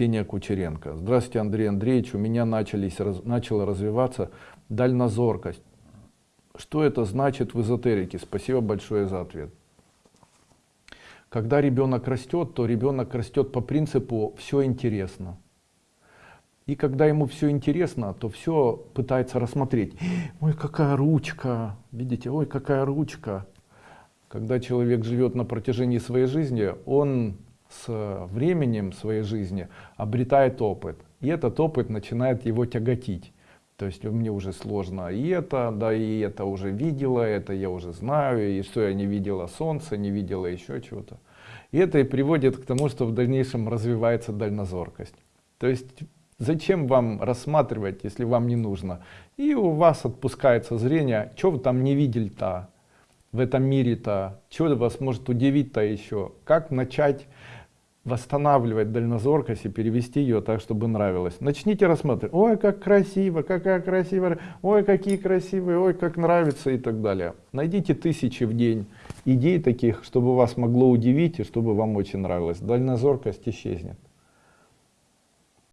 Ксения Кучеренко. Здравствуйте, Андрей Андреевич. У меня начались, раз, начала развиваться дальнозоркость. Что это значит в эзотерике? Спасибо большое за ответ. Когда ребенок растет, то ребенок растет по принципу «все интересно». И когда ему все интересно, то все пытается рассмотреть. Ой, какая ручка, видите, ой, какая ручка. Когда человек живет на протяжении своей жизни, он с временем своей жизни обретает опыт. И этот опыт начинает его тяготить. То есть мне уже сложно и это, да и это уже видела, это я уже знаю, и что я не видела солнца, не видела еще чего-то. И это и приводит к тому, что в дальнейшем развивается дальнозоркость. То есть зачем вам рассматривать, если вам не нужно? И у вас отпускается зрение, что вы там не видели-то в этом мире-то, что вас может удивить-то еще, как начать восстанавливать дальнозоркость и перевести ее так, чтобы нравилось. Начните рассматривать. Ой, как красиво, какая красивая, ой, какие красивые, ой, как нравится и так далее. Найдите тысячи в день идей таких, чтобы вас могло удивить и чтобы вам очень нравилось. Дальнозоркость исчезнет.